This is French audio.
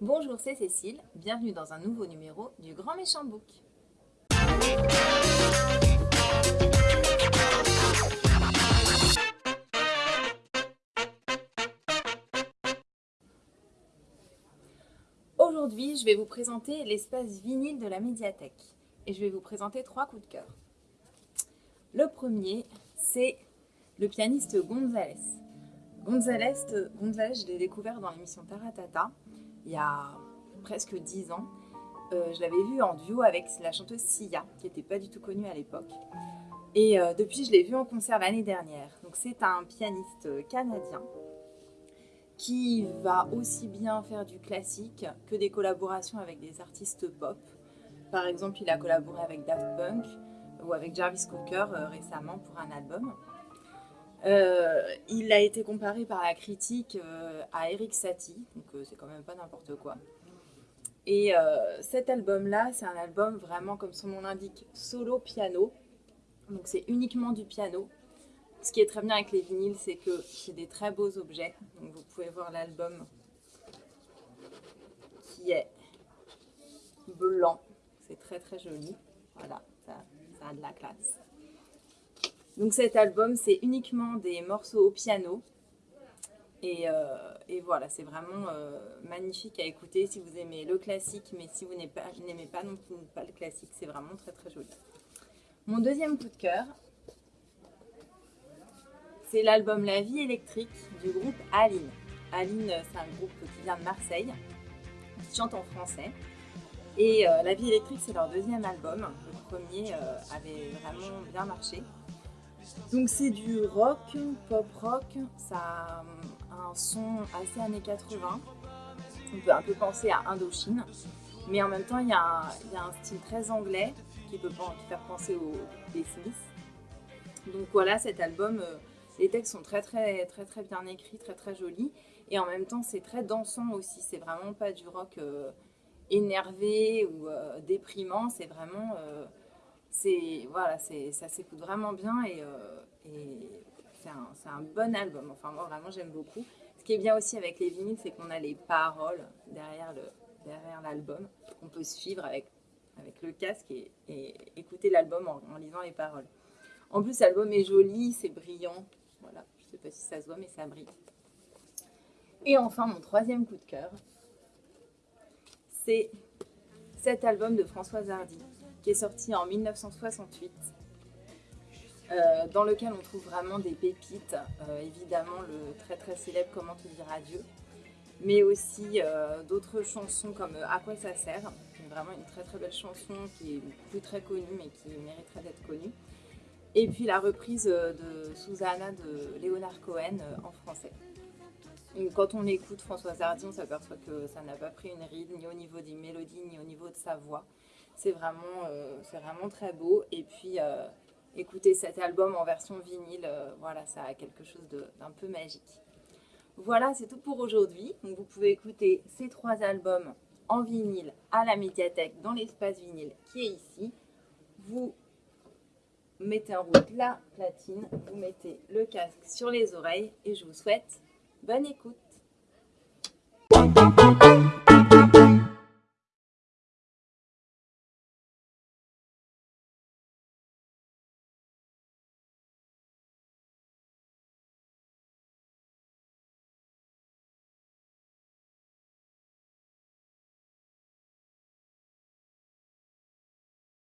Bonjour, c'est Cécile, bienvenue dans un nouveau numéro du Grand Méchant Book. Aujourd'hui, je vais vous présenter l'espace vinyle de la médiathèque et je vais vous présenter trois coups de cœur. Le premier, c'est le pianiste González. González, González je l'ai découvert dans l'émission Taratata il y a presque dix ans. Euh, je l'avais vu en duo avec la chanteuse Sia, qui n'était pas du tout connue à l'époque. Et euh, depuis, je l'ai vu en concert l'année dernière. Donc c'est un pianiste canadien qui va aussi bien faire du classique que des collaborations avec des artistes pop. Par exemple, il a collaboré avec Daft Punk ou avec Jarvis Cocker euh, récemment pour un album. Euh, il a été comparé par la critique euh, à Eric Satie, c'est quand même pas n'importe quoi. Et cet album-là, c'est un album vraiment, comme son nom l'indique, solo piano. Donc c'est uniquement du piano. Ce qui est très bien avec les vinyles, c'est que c'est des très beaux objets. Donc vous pouvez voir l'album qui est blanc. C'est très très joli. Voilà, ça, a de la classe. Donc cet album, c'est uniquement des morceaux au piano. Et, euh, voilà, c'est vraiment euh, magnifique à écouter si vous aimez le classique, mais si vous n'aimez pas, non plus pas le classique, c'est vraiment très très joli. Mon deuxième coup de cœur, c'est l'album La vie électrique du groupe Aline. Aline, c'est un groupe qui vient de Marseille, qui chante en français. Et euh, La vie électrique, c'est leur deuxième album. Le premier euh, avait vraiment bien marché. Donc c'est du rock, pop rock, a un son assez années 80. On peut un peu penser à Indochine. Mais en même temps, il y, a un, style très anglais qui peut faire penser aux Smiths. Donc voilà, cet album, euh, les textes sont très très très très bien écrits, très très jolis. Et en même temps, c'est très dansant aussi. C'est vraiment pas du rock euh, énervé ou euh, déprimant. C'est vraiment... C'est voilà, ça s'écoute vraiment bien et, un, un, bon album. Enfin, moi, vraiment, j'aime beaucoup. Ce qui est bien aussi avec les vinyles, c'est qu'on a les paroles derrière l'album. Le, on peut suivre avec, avec le casque et, écouter l'album en, en lisant les paroles. En plus, l'album est joli, c'est brillant. Voilà, je ne sais pas si ça se voit, mais ça brille. Et enfin, mon troisième coup de cœur, c'est cet album de Françoise Hardy, qui est sorti en 1968, euh, dans lequel on trouve vraiment des pépites, euh, évidemment le très très célèbre Comment te dire adieu, mais aussi euh, d'autres chansons comme À quoi ça sert, vraiment une très très belle chanson qui est plus très connue mais qui mériterait d'être connue. Et puis la reprise de Susanna de Léonard Cohen en français. quand on écoute Françoise Hardy, on s'aperçoit que ça n'a pas pris une ride, ni au niveau des mélodies, ni au niveau de sa voix. C'est vraiment, vraiment très beau. Et puis, écouter cet album en version vinyle, voilà, ça a quelque chose d'un peu magique. Voilà, c'est tout pour aujourd'hui. Vous pouvez écouter ces trois albums en vinyle à la médiathèque dans l'espace vinyle qui est ici. Vous mettez en route la platine, vous mettez le casque sur les oreilles et je vous souhaite bonne écoute.